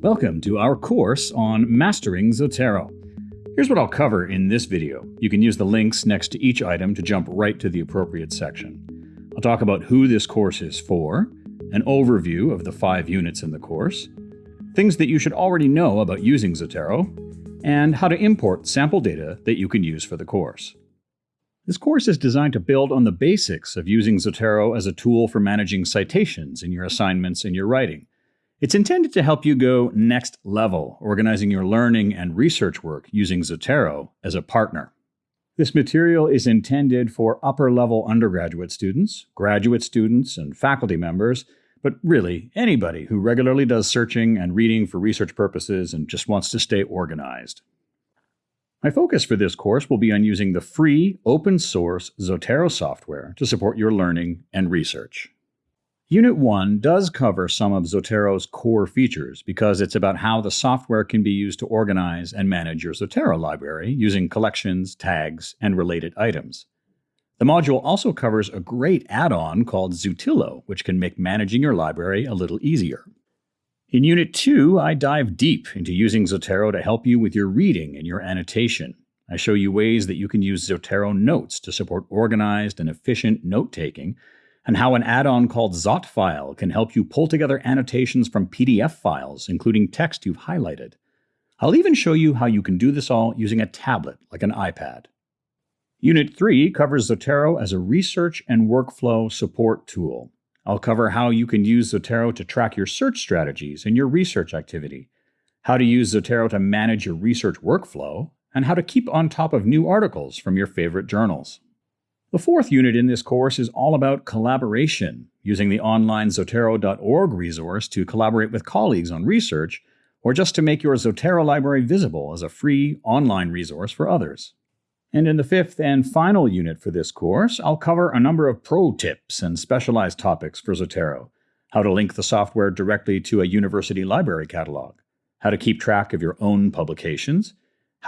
Welcome to our course on Mastering Zotero. Here's what I'll cover in this video. You can use the links next to each item to jump right to the appropriate section. I'll talk about who this course is for, an overview of the five units in the course, things that you should already know about using Zotero, and how to import sample data that you can use for the course. This course is designed to build on the basics of using Zotero as a tool for managing citations in your assignments and your writing. It's intended to help you go next level, organizing your learning and research work using Zotero as a partner. This material is intended for upper level undergraduate students, graduate students, and faculty members, but really anybody who regularly does searching and reading for research purposes and just wants to stay organized. My focus for this course will be on using the free open source Zotero software to support your learning and research. Unit 1 does cover some of Zotero's core features because it's about how the software can be used to organize and manage your Zotero library using collections, tags, and related items. The module also covers a great add-on called Zutilo, which can make managing your library a little easier. In Unit 2, I dive deep into using Zotero to help you with your reading and your annotation. I show you ways that you can use Zotero Notes to support organized and efficient note-taking, and how an add-on called Zotfile can help you pull together annotations from PDF files, including text you've highlighted. I'll even show you how you can do this all using a tablet like an iPad. Unit 3 covers Zotero as a research and workflow support tool. I'll cover how you can use Zotero to track your search strategies and your research activity, how to use Zotero to manage your research workflow, and how to keep on top of new articles from your favorite journals. The fourth unit in this course is all about collaboration, using the online Zotero.org resource to collaborate with colleagues on research, or just to make your Zotero library visible as a free online resource for others. And in the fifth and final unit for this course, I'll cover a number of pro tips and specialized topics for Zotero, how to link the software directly to a university library catalog, how to keep track of your own publications,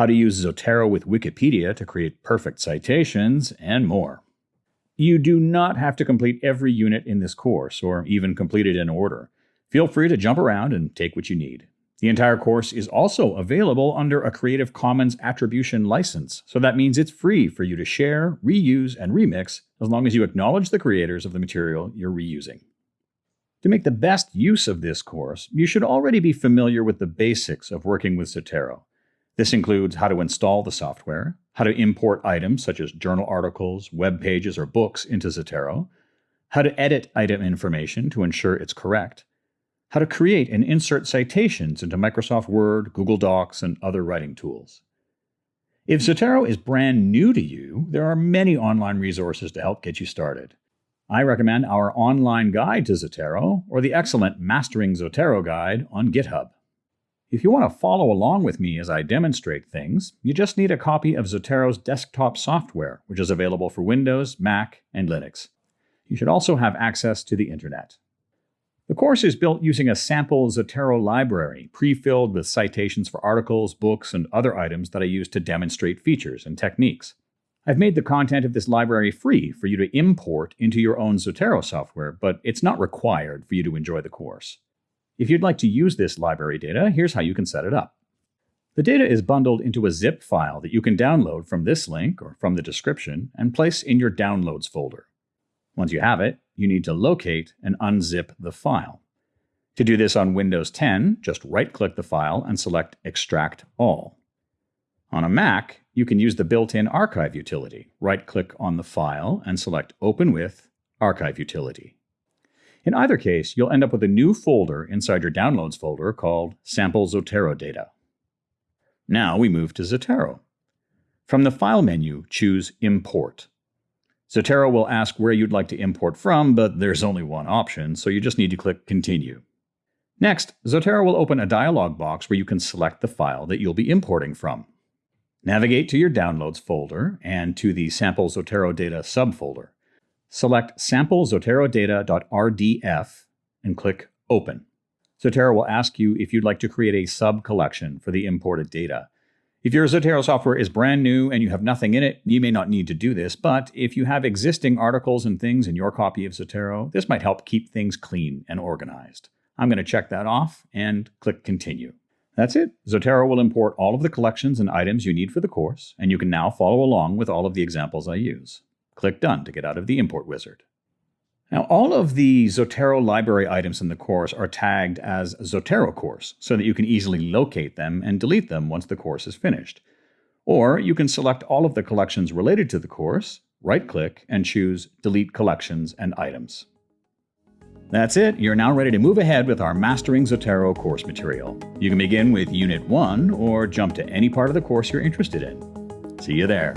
how to use Zotero with Wikipedia to create perfect citations, and more. You do not have to complete every unit in this course, or even complete it in order. Feel free to jump around and take what you need. The entire course is also available under a Creative Commons Attribution license, so that means it's free for you to share, reuse, and remix as long as you acknowledge the creators of the material you're reusing. To make the best use of this course, you should already be familiar with the basics of working with Zotero. This includes how to install the software, how to import items such as journal articles, web pages, or books into Zotero, how to edit item information to ensure it's correct, how to create and insert citations into Microsoft Word, Google Docs, and other writing tools. If Zotero is brand new to you, there are many online resources to help get you started. I recommend our online guide to Zotero or the excellent Mastering Zotero guide on GitHub. If you want to follow along with me as I demonstrate things, you just need a copy of Zotero's desktop software, which is available for Windows, Mac, and Linux. You should also have access to the internet. The course is built using a sample Zotero library, pre-filled with citations for articles, books, and other items that I use to demonstrate features and techniques. I've made the content of this library free for you to import into your own Zotero software, but it's not required for you to enjoy the course. If you'd like to use this library data, here's how you can set it up. The data is bundled into a zip file that you can download from this link or from the description and place in your Downloads folder. Once you have it, you need to locate and unzip the file. To do this on Windows 10, just right-click the file and select Extract All. On a Mac, you can use the built-in Archive utility. Right-click on the file and select Open with Archive Utility. In either case, you'll end up with a new folder inside your Downloads folder called Sample Zotero Data. Now we move to Zotero. From the File menu, choose Import. Zotero will ask where you'd like to import from, but there's only one option, so you just need to click Continue. Next, Zotero will open a dialog box where you can select the file that you'll be importing from. Navigate to your Downloads folder and to the Sample Zotero Data subfolder. Select samplezoterodata.rdf and click Open. Zotero will ask you if you'd like to create a sub-collection for the imported data. If your Zotero software is brand new and you have nothing in it, you may not need to do this, but if you have existing articles and things in your copy of Zotero, this might help keep things clean and organized. I'm going to check that off and click Continue. That's it. Zotero will import all of the collections and items you need for the course, and you can now follow along with all of the examples I use. Click Done to get out of the import wizard. Now, all of the Zotero library items in the course are tagged as Zotero course so that you can easily locate them and delete them once the course is finished. Or you can select all of the collections related to the course, right-click, and choose Delete Collections and Items. That's it, you're now ready to move ahead with our Mastering Zotero course material. You can begin with Unit 1 or jump to any part of the course you're interested in. See you there.